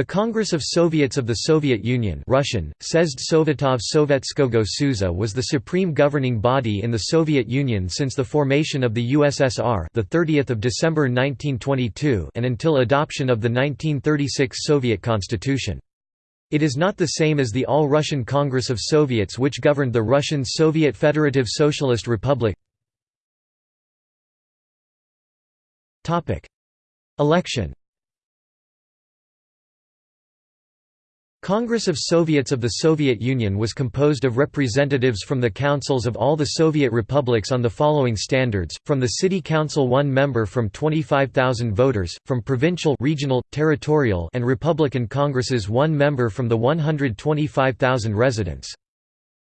The Congress of Soviets of the Soviet Union Russian, Sezd Sovetov Sovetskogo Suza was the supreme governing body in the Soviet Union since the formation of the USSR the 30th of December 1922 and until adoption of the 1936 Soviet Constitution. It is not the same as the All-Russian Congress of Soviets which governed the Russian Soviet Federative Socialist Republic. Election Congress of Soviets of the Soviet Union was composed of representatives from the councils of all the Soviet republics on the following standards, from the City Council one member from 25,000 voters, from provincial regional, territorial and republican congresses one member from the 125,000 residents.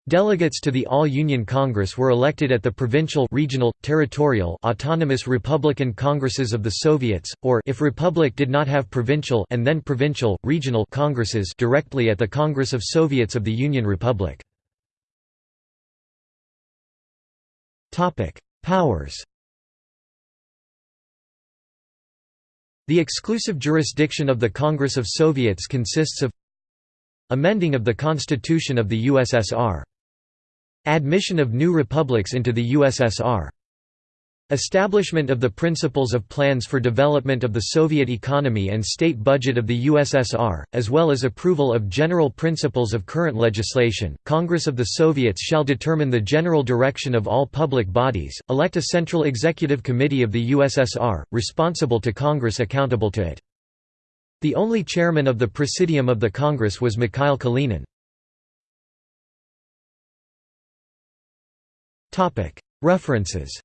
Delegates to the All-Union Congress were elected at the provincial regional, territorial autonomous Republican Congresses of the Soviets, or if Republic did not have provincial and then provincial, regional congresses directly at the Congress of Soviets of the Union Republic. Powers The exclusive jurisdiction of the Congress of Soviets consists of Amending of the Constitution of the USSR Admission of new republics into the USSR Establishment of the principles of plans for development of the Soviet economy and state budget of the USSR, as well as approval of general principles of current legislation. Congress of the Soviets shall determine the general direction of all public bodies, elect a central executive committee of the USSR, responsible to Congress accountable to it. The only chairman of the Presidium of the Congress was Mikhail Kalinin. References